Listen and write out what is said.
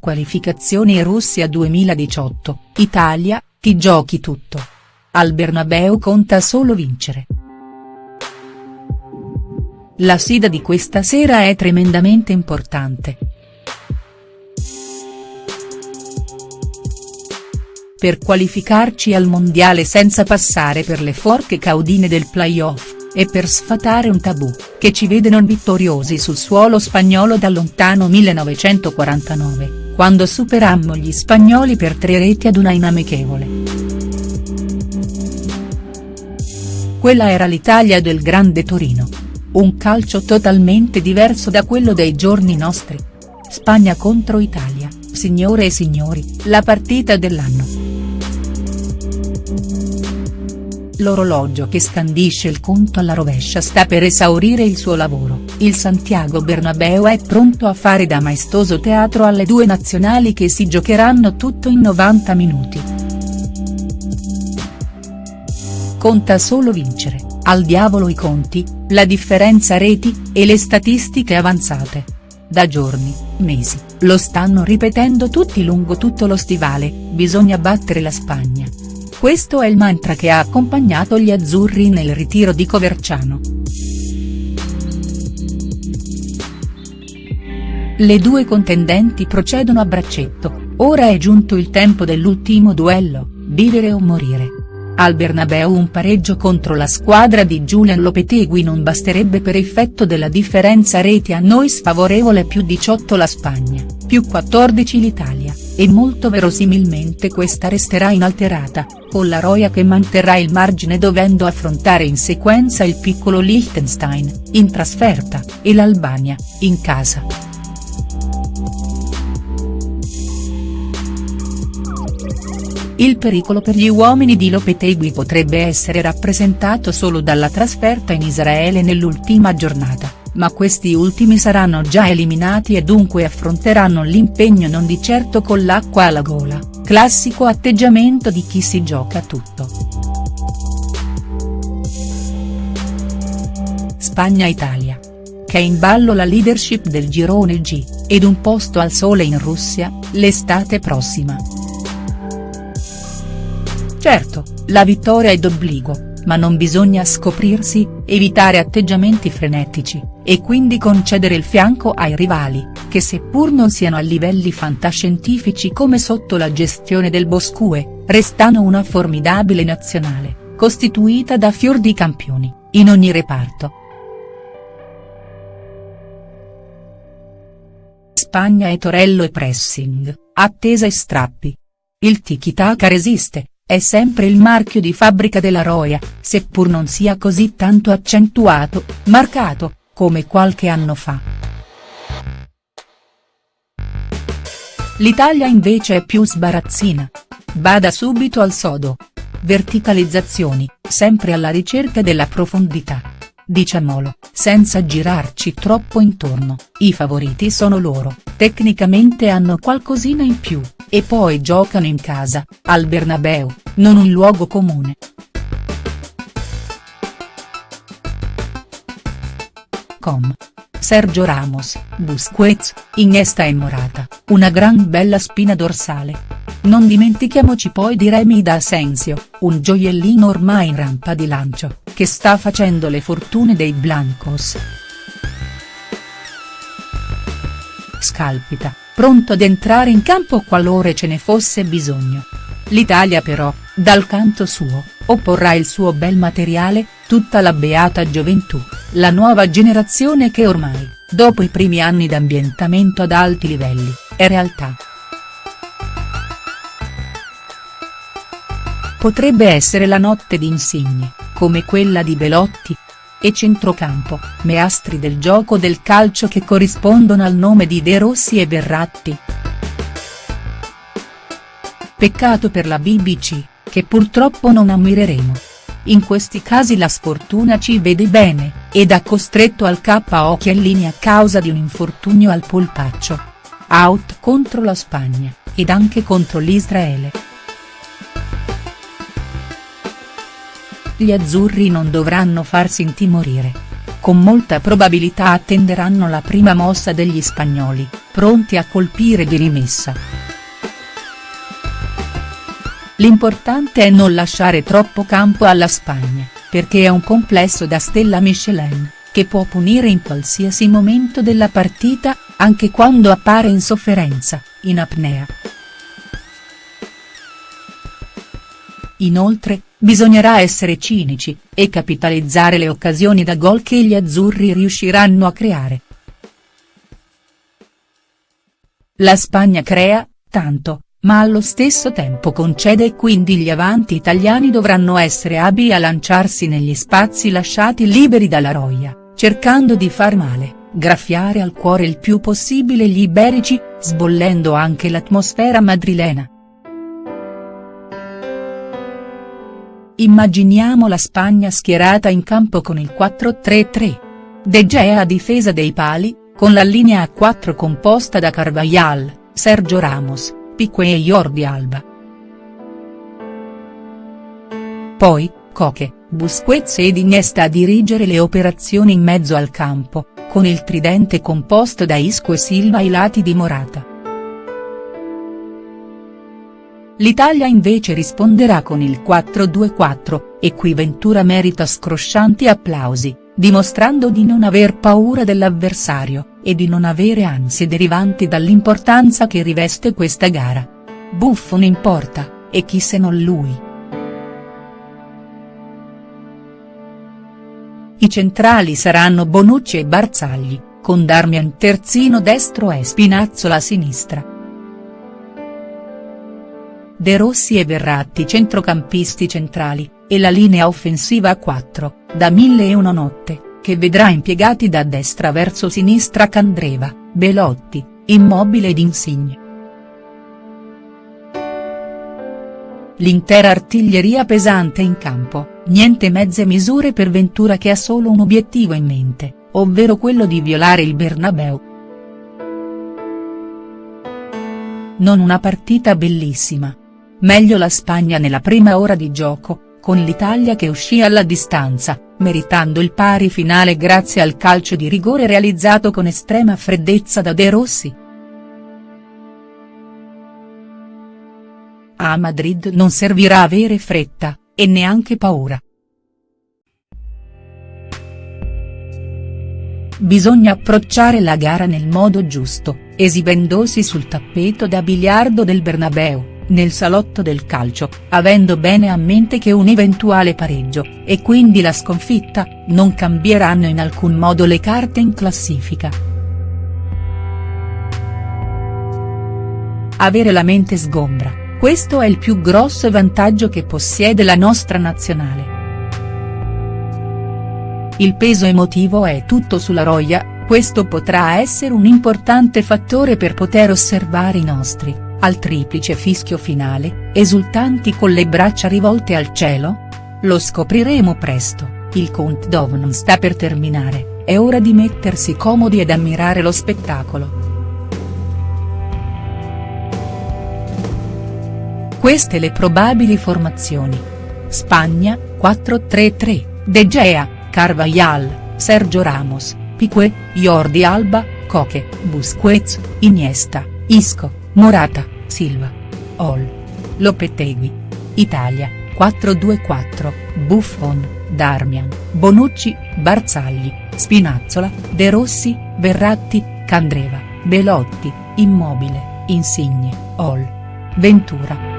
Qualificazioni Russia 2018, Italia, ti giochi tutto. Al Bernabeu conta solo vincere. La sfida di questa sera è tremendamente importante. Per qualificarci al mondiale senza passare per le forche caudine del playoff e per sfatare un tabù, che ci vede non vittoriosi sul suolo spagnolo dal lontano 1949, quando superammo gli spagnoli per tre reti ad una inamichevole. Quella era l'Italia del grande Torino. Un calcio totalmente diverso da quello dei giorni nostri. Spagna contro Italia, signore e signori, la partita dell'anno. L'orologio che scandisce il conto alla rovescia sta per esaurire il suo lavoro, il Santiago Bernabeu è pronto a fare da maestoso teatro alle due nazionali che si giocheranno tutto in 90 minuti. Conta solo vincere, al diavolo i conti, la differenza reti, e le statistiche avanzate. Da giorni, mesi, lo stanno ripetendo tutti lungo tutto lo stivale, bisogna battere la Spagna. Questo è il mantra che ha accompagnato gli azzurri nel ritiro di Coverciano. Le due contendenti procedono a braccetto, ora è giunto il tempo dell'ultimo duello, vivere o morire. Al Bernabeu un pareggio contro la squadra di Julian Lopetegui non basterebbe per effetto della differenza reti a noi sfavorevole più 18 la Spagna, più 14 l'Italia e molto verosimilmente questa resterà inalterata, con la Roya che manterrà il margine dovendo affrontare in sequenza il piccolo Liechtenstein, in trasferta, e l'Albania, in casa. Il pericolo per gli uomini di Lopetegui potrebbe essere rappresentato solo dalla trasferta in Israele nell'ultima giornata ma questi ultimi saranno già eliminati e dunque affronteranno l'impegno non di certo con l'acqua alla gola, classico atteggiamento di chi si gioca tutto. Spagna-Italia. Che è in ballo la leadership del girone G, ed un posto al sole in Russia, l'estate prossima. Certo, la vittoria è d'obbligo ma non bisogna scoprirsi, evitare atteggiamenti frenetici, e quindi concedere il fianco ai rivali, che seppur non siano a livelli fantascientifici come sotto la gestione del Boscue, restano una formidabile nazionale, costituita da fior di campioni, in ogni reparto. Spagna e Torello e pressing, attesa e strappi. Il tiki-taka resiste, è sempre il marchio di fabbrica della Roya, seppur non sia così tanto accentuato, marcato, come qualche anno fa. L'Italia invece è più sbarazzina. Bada subito al sodo. Verticalizzazioni, sempre alla ricerca della profondità. Diciamolo, senza girarci troppo intorno, i favoriti sono loro, tecnicamente hanno qualcosina in più, e poi giocano in casa, al Bernabeu, non un luogo comune. Com. Sergio Ramos, Busquets, Iniesta e Morata, una gran bella spina dorsale. Non dimentichiamoci poi di Remy da Asensio, un gioiellino ormai in rampa di lancio, che sta facendo le fortune dei Blancos. Scalpita, pronto ad entrare in campo qualora ce ne fosse bisogno. L'Italia però, dal canto suo, opporrà il suo bel materiale, tutta la beata gioventù, la nuova generazione che ormai, dopo i primi anni d'ambientamento ad alti livelli, è realtà. Potrebbe essere la notte di insigne, come quella di Belotti, e centrocampo, meastri del gioco del calcio che corrispondono al nome di De Rossi e Verratti. Peccato per la BBC, che purtroppo non ammireremo. In questi casi la sfortuna ci vede bene, ed ha costretto al KO Chiellini a causa di un infortunio al polpaccio. Out contro la Spagna, ed anche contro l'Israele. Gli azzurri non dovranno farsi intimorire. Con molta probabilità attenderanno la prima mossa degli spagnoli, pronti a colpire di rimessa. L'importante è non lasciare troppo campo alla Spagna, perché è un complesso da stella Michelin, che può punire in qualsiasi momento della partita, anche quando appare in sofferenza, in apnea. Inoltre, bisognerà essere cinici, e capitalizzare le occasioni da gol che gli azzurri riusciranno a creare. La Spagna crea, tanto, ma allo stesso tempo concede e quindi gli avanti italiani dovranno essere abili a lanciarsi negli spazi lasciati liberi dalla roia, cercando di far male, graffiare al cuore il più possibile gli iberici, sbollendo anche l'atmosfera madrilena. Immaginiamo la Spagna schierata in campo con il 4-3-3. De Gea a difesa dei pali, con la linea a 4 composta da Carvajal, Sergio Ramos, Piqué e Jordi Alba. Poi, Coque, Busquets ed Iniesta a dirigere le operazioni in mezzo al campo, con il tridente composto da Isco e Silva ai lati di Morata. L'Italia invece risponderà con il 4-2-4, e qui Ventura merita scroscianti applausi, dimostrando di non aver paura dell'avversario, e di non avere ansie derivanti dall'importanza che riveste questa gara. Buffon importa, e chi se non lui. I centrali saranno Bonucci e Barzagli, con Darmian terzino destro e Spinazzola a sinistra. De Rossi e Verratti centrocampisti centrali, e la linea offensiva a 4, da Mille e una notte, che vedrà impiegati da destra verso sinistra Candreva, Belotti, Immobile ed Insigne. L'intera artiglieria pesante in campo, niente mezze misure per Ventura che ha solo un obiettivo in mente, ovvero quello di violare il Bernabeu. Non una partita bellissima, Meglio la Spagna nella prima ora di gioco, con l'Italia che uscì alla distanza, meritando il pari finale grazie al calcio di rigore realizzato con estrema freddezza da De Rossi. A Madrid non servirà avere fretta, e neanche paura. Bisogna approcciare la gara nel modo giusto, esibendosi sul tappeto da biliardo del Bernabeu nel salotto del calcio, avendo bene a mente che un eventuale pareggio, e quindi la sconfitta, non cambieranno in alcun modo le carte in classifica. Avere la mente sgombra, questo è il più grosso vantaggio che possiede la nostra nazionale. Il peso emotivo è tutto sulla roia, questo potrà essere un importante fattore per poter osservare i nostri al triplice fischio finale, esultanti con le braccia rivolte al cielo? Lo scopriremo presto, il countdown non sta per terminare, è ora di mettersi comodi ed ammirare lo spettacolo. Queste le probabili formazioni. Spagna, 4-3-3, De Gea, Carvajal, Sergio Ramos, Piqué, Jordi Alba, Coque, Busquets, Iniesta, Isco. Morata, Silva. Ol. Lopetegui. Italia, 4-2-4, Buffon, Darmian, Bonucci, Barzagli, Spinazzola, De Rossi, Verratti, Candreva, Belotti, Immobile, Insigne, Ol. Ventura.